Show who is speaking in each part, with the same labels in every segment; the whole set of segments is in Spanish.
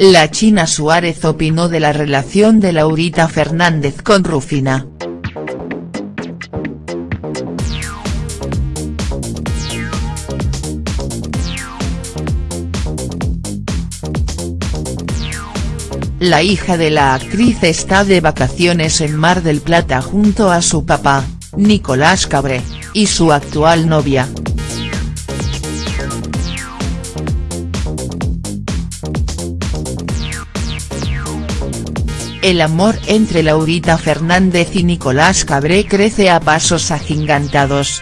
Speaker 1: La China Suárez opinó de la relación de Laurita Fernández con Rufina. La hija de la actriz está de vacaciones en Mar del Plata junto a su papá, Nicolás Cabré, y su actual novia. El amor entre Laurita Fernández y Nicolás Cabré crece a pasos agigantados.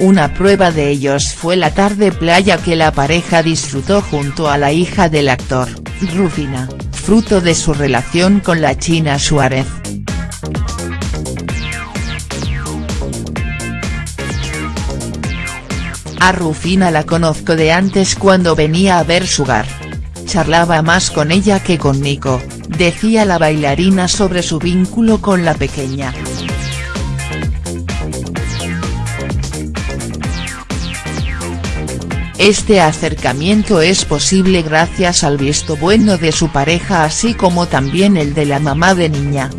Speaker 1: Una prueba de ellos fue la tarde playa que la pareja disfrutó junto a la hija del actor, Rufina, fruto de su relación con la China Suárez. A Rufina la conozco de antes cuando venía a ver Sugar. Charlaba más con ella que con Nico, decía la bailarina sobre su vínculo con la pequeña. Este acercamiento es posible gracias al visto bueno de su pareja así como también el de la mamá de niña.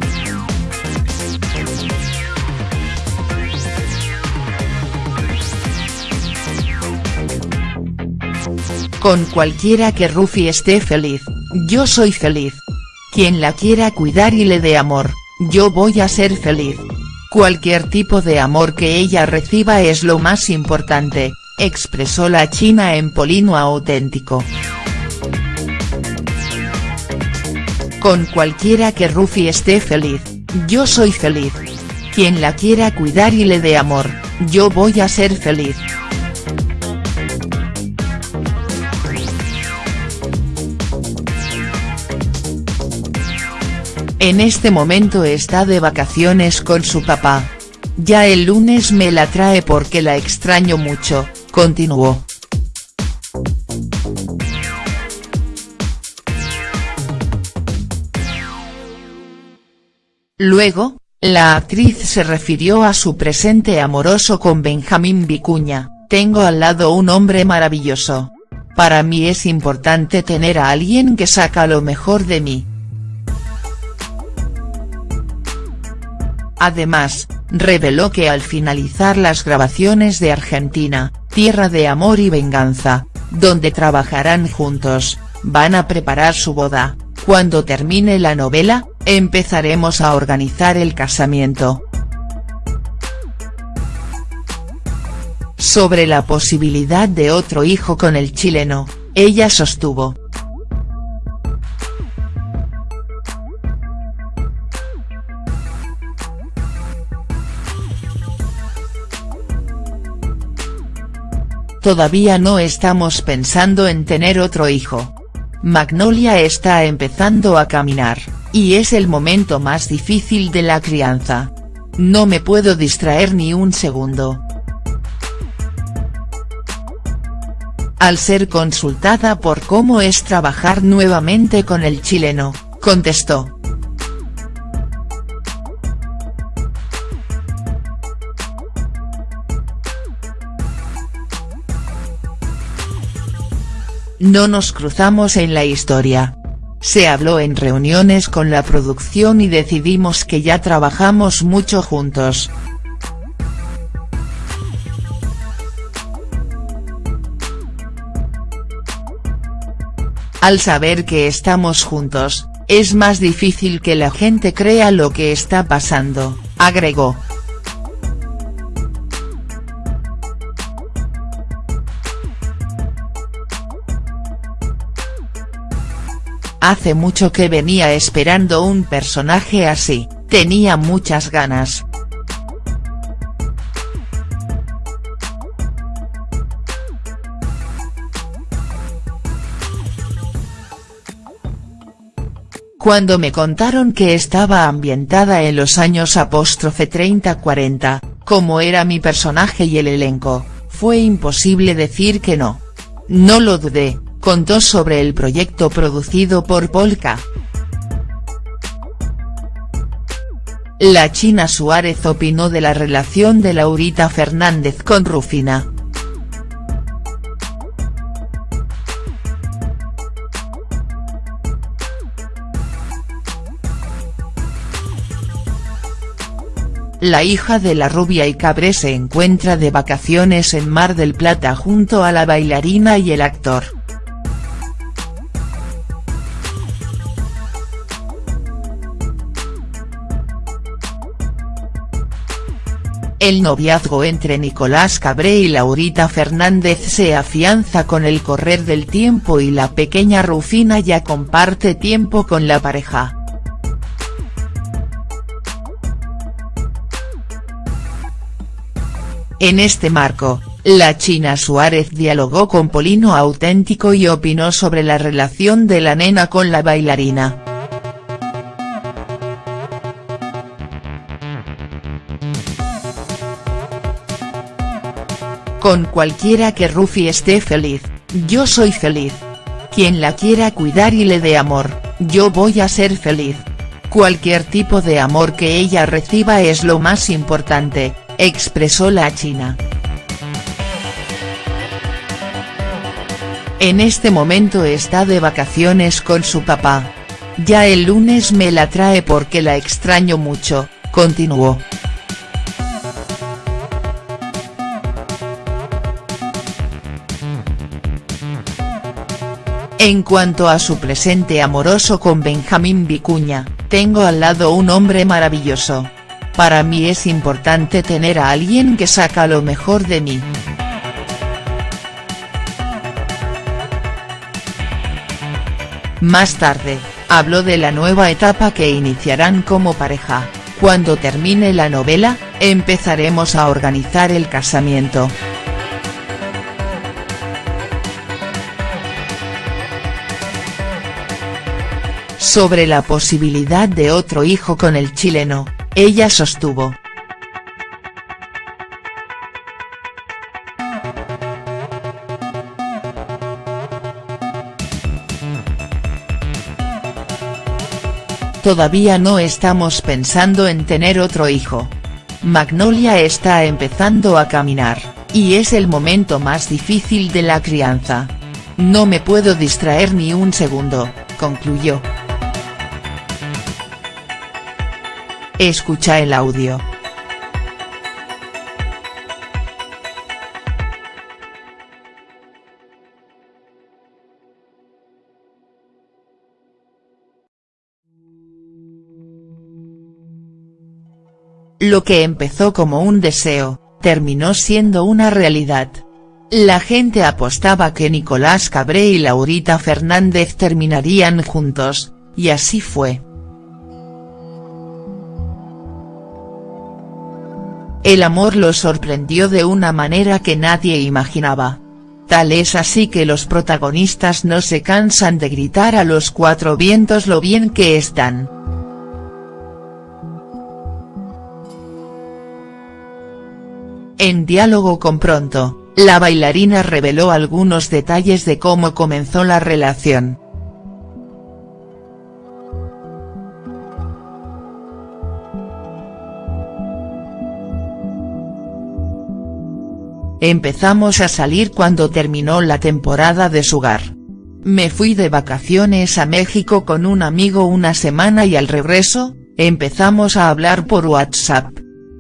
Speaker 1: Con cualquiera que Rufi esté feliz, yo soy feliz. Quien la quiera cuidar y le dé amor, yo voy a ser feliz. Cualquier tipo de amor que ella reciba es lo más importante, expresó la china en Polino Auténtico. Con cualquiera que Rufi esté feliz, yo soy feliz. Quien la quiera cuidar y le dé amor, yo voy a ser feliz. En este momento está de vacaciones con su papá. Ya el lunes me la trae porque la extraño mucho, continuó. Luego, la actriz se refirió a su presente amoroso con Benjamín Vicuña, tengo al lado un hombre maravilloso. Para mí es importante tener a alguien que saca lo mejor de mí. Además, reveló que al finalizar las grabaciones de Argentina, Tierra de Amor y Venganza, donde trabajarán juntos, van a preparar su boda, cuando termine la novela, empezaremos a organizar el casamiento. Sobre la posibilidad de otro hijo con el chileno, ella sostuvo, Todavía no estamos pensando en tener otro hijo. Magnolia está empezando a caminar, y es el momento más difícil de la crianza. No me puedo distraer ni un segundo. Al ser consultada por cómo es trabajar nuevamente con el chileno, contestó. No nos cruzamos en la historia. Se habló en reuniones con la producción y decidimos que ya trabajamos mucho juntos. Al saber que estamos juntos, es más difícil que la gente crea lo que está pasando, agregó. Hace mucho que venía esperando un personaje así, tenía muchas ganas. Cuando me contaron que estaba ambientada en los años apóstrofe 30-40, como era mi personaje y el elenco, fue imposible decir que no. No lo dudé, contó sobre el proyecto producido por Polka. la China Suárez opinó de la relación de Laurita Fernández con Rufina. La hija de la rubia y cabré se encuentra de vacaciones en Mar del Plata junto a la bailarina y el actor. El noviazgo entre Nicolás Cabré y Laurita Fernández se afianza con el correr del tiempo y la pequeña Rufina ya comparte tiempo con la pareja. En este marco, la China Suárez dialogó con Polino Auténtico y opinó sobre la relación de la nena con la bailarina. Con cualquiera que Rufi esté feliz, yo soy feliz. Quien la quiera cuidar y le dé amor, yo voy a ser feliz. Cualquier tipo de amor que ella reciba es lo más importante, expresó la china. En este momento está de vacaciones con su papá. Ya el lunes me la trae porque la extraño mucho, continuó. En cuanto a su presente amoroso con Benjamín Vicuña, tengo al lado un hombre maravilloso. Para mí es importante tener a alguien que saca lo mejor de mí. Más tarde, habló de la nueva etapa que iniciarán como pareja, cuando termine la novela, empezaremos a organizar el casamiento. Sobre la posibilidad de otro hijo con el chileno, ella sostuvo. Todavía no estamos pensando en tener otro hijo. Magnolia está empezando a caminar, y es el momento más difícil de la crianza. No me puedo distraer ni un segundo, concluyó. Escucha el audio. Lo que empezó como un deseo, terminó siendo una realidad. La gente apostaba que Nicolás Cabré y Laurita Fernández terminarían juntos, y así fue. El amor lo sorprendió de una manera que nadie imaginaba. Tal es así que los protagonistas no se cansan de gritar a los cuatro vientos lo bien que están. En diálogo con Pronto, la bailarina reveló algunos detalles de cómo comenzó la relación. Empezamos a salir cuando terminó la temporada de Sugar. Me fui de vacaciones a México con un amigo una semana y al regreso, empezamos a hablar por WhatsApp.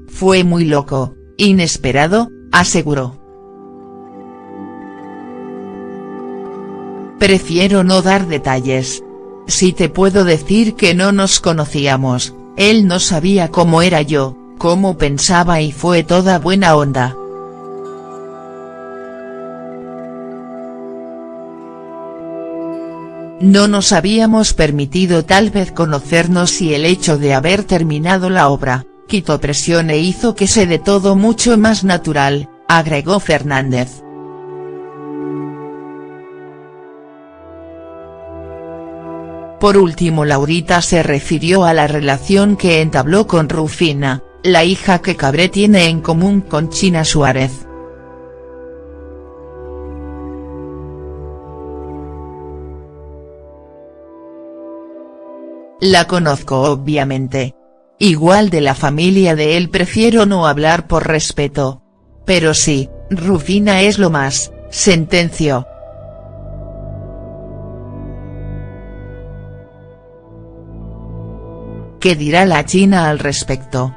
Speaker 1: Fue muy loco, inesperado, aseguró. Prefiero no dar detalles. Si te puedo decir que no nos conocíamos, él no sabía cómo era yo, cómo pensaba y fue toda buena onda. No nos habíamos permitido tal vez conocernos y el hecho de haber terminado la obra, quitó presión e hizo que se de todo mucho más natural, agregó Fernández. Por último Laurita se refirió a la relación que entabló con Rufina, la hija que Cabré tiene en común con China Suárez. La conozco obviamente. Igual de la familia de él prefiero no hablar por respeto. Pero sí, Rufina es lo más, sentenció. ¿Qué dirá la China al respecto?.